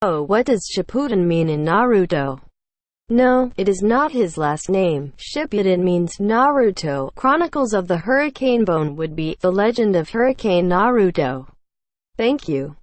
Oh, what does Shippuden mean in Naruto? No, it is not his last name. Shippuden means Naruto. Chronicles of the Hurricane Bone would be The Legend of Hurricane Naruto. Thank you.